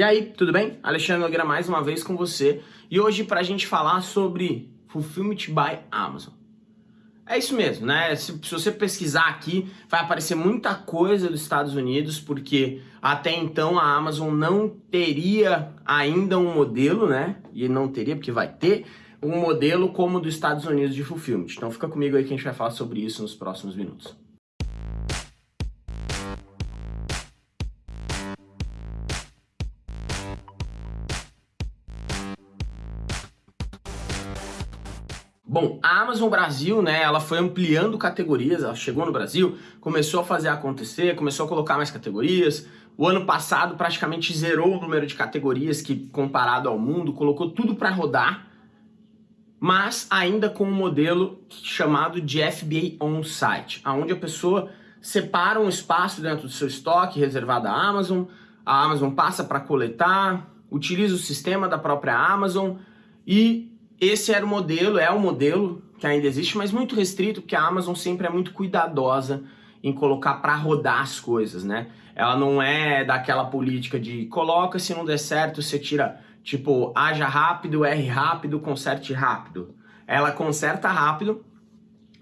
E aí, tudo bem? Alexandre Nogueira mais uma vez com você e hoje para a gente falar sobre Fulfillment by Amazon. É isso mesmo, né? Se, se, você pesquisar aqui, vai aparecer muita coisa dos Estados Unidos, porque até então a Amazon não teria ainda um modelo, né? E não teria, porque vai ter, um modelo como o dos Estados Unidos de Fulfillment. Então fica comigo aí que a gente vai falar sobre isso nos próximos minutos. Bom, a Amazon Brasil, né, ela foi ampliando categorias, ela chegou no Brasil, começou a fazer acontecer, começou a colocar mais categorias. O ano passado praticamente zerou o número de categorias que, comparado ao mundo, colocou tudo para rodar, mas ainda com um modelo chamado de FBA On-Site, onde a pessoa separa um espaço dentro do seu estoque reservado à Amazon, a Amazon passa para coletar, utiliza o sistema da própria Amazon e esse era o modelo, é o modelo que ainda existe, mas muito restrito, porque a Amazon sempre é muito cuidadosa em colocar para rodar as coisas, né? Ela não é daquela política de coloca, se não der certo, você tira, tipo, haja rápido, R rápido, conserte rápido. Ela conserta rápido,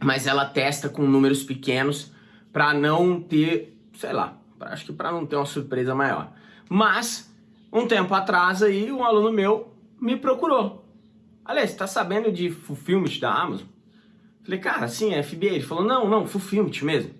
mas ela testa com números pequenos para não ter, sei lá, acho que para não ter uma surpresa maior. Mas, um tempo atrás aí, um aluno meu me procurou Aliás, tá sabendo de Fulfillment da Amazon? Falei, cara, sim, é FBA. Ele falou, não, não, Fulfillment mesmo.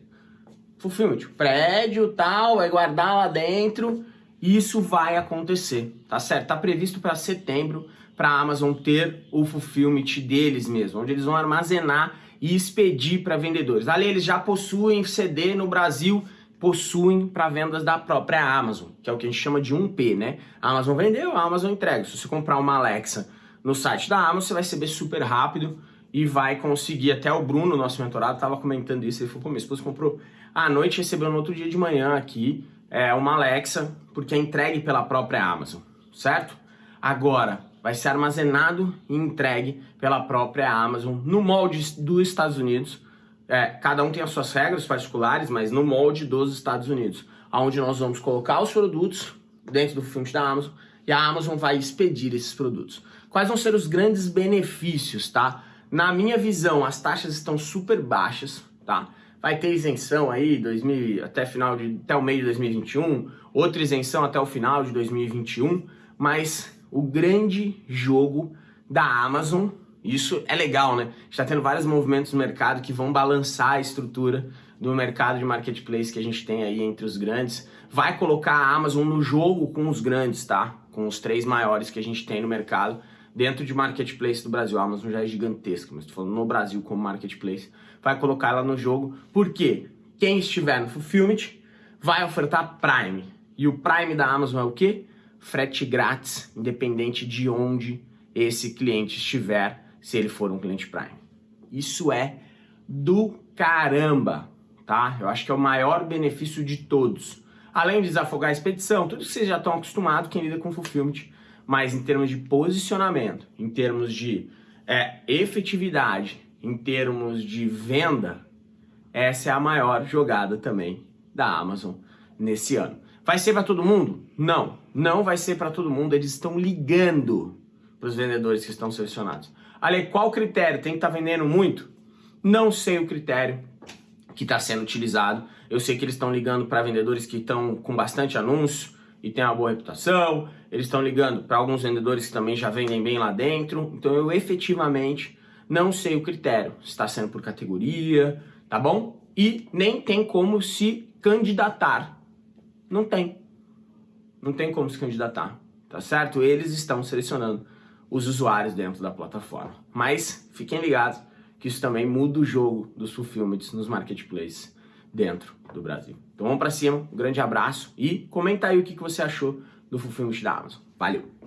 Fulfillment, prédio, tal, vai guardar lá dentro. Isso vai acontecer, tá certo? Tá previsto para setembro para a Amazon ter o Fulfillment deles mesmo, onde eles vão armazenar e expedir para vendedores. Ali eles já possuem CD no Brasil, possuem para vendas da própria Amazon, que é o que a gente chama de 1P, né? A Amazon vendeu, a Amazon entrega. Se você comprar uma Alexa no site da Amazon, você vai receber super rápido e vai conseguir, até o Bruno, nosso mentorado, estava comentando isso, ele falou, pô, minha esposa comprou à noite recebeu no outro dia de manhã aqui é, uma Alexa, porque é entregue pela própria Amazon, certo? Agora, vai ser armazenado e entregue pela própria Amazon no molde dos Estados Unidos, é, cada um tem as suas regras particulares, mas no molde dos Estados Unidos, onde nós vamos colocar os produtos dentro do filme da Amazon e a Amazon vai expedir esses produtos. Quais vão ser os grandes benefícios, tá? Na minha visão, as taxas estão super baixas, tá? Vai ter isenção aí 2000, até, final de, até o meio de 2021, outra isenção até o final de 2021, mas o grande jogo da Amazon, isso é legal, né? Está tendo vários movimentos no mercado que vão balançar a estrutura do mercado de marketplace que a gente tem aí entre os grandes. Vai colocar a Amazon no jogo com os grandes, tá? com os três maiores que a gente tem no mercado dentro de marketplace do Brasil. A Amazon já é gigantesca, mas estou falando no Brasil como marketplace. Vai colocar ela no jogo, porque quem estiver no Fulfillment vai ofertar Prime. E o Prime da Amazon é o quê? Frete grátis, independente de onde esse cliente estiver, se ele for um cliente Prime. Isso é do caramba, tá? Eu acho que é o maior benefício de todos. Além de desafogar a expedição, tudo que vocês já estão acostumados, quem lida com fulfillment, mas em termos de posicionamento, em termos de é, efetividade, em termos de venda, essa é a maior jogada também da Amazon nesse ano. Vai ser para todo mundo? Não, não vai ser para todo mundo. Eles estão ligando para os vendedores que estão selecionados. Ali, qual critério? Tem que estar tá vendendo muito? Não sei o critério que está sendo utilizado. Eu sei que eles estão ligando para vendedores que estão com bastante anúncio e tem uma boa reputação. Eles estão ligando para alguns vendedores que também já vendem bem lá dentro. Então eu efetivamente não sei o critério. Está sendo por categoria, tá bom? E nem tem como se candidatar. Não tem. Não tem como se candidatar, tá certo? Eles estão selecionando os usuários dentro da plataforma. Mas fiquem ligados que isso também muda o jogo dos fulfillments nos marketplaces dentro do Brasil. Então vamos para cima, um grande abraço e comenta aí o que você achou do fulfillment da Amazon. Valeu!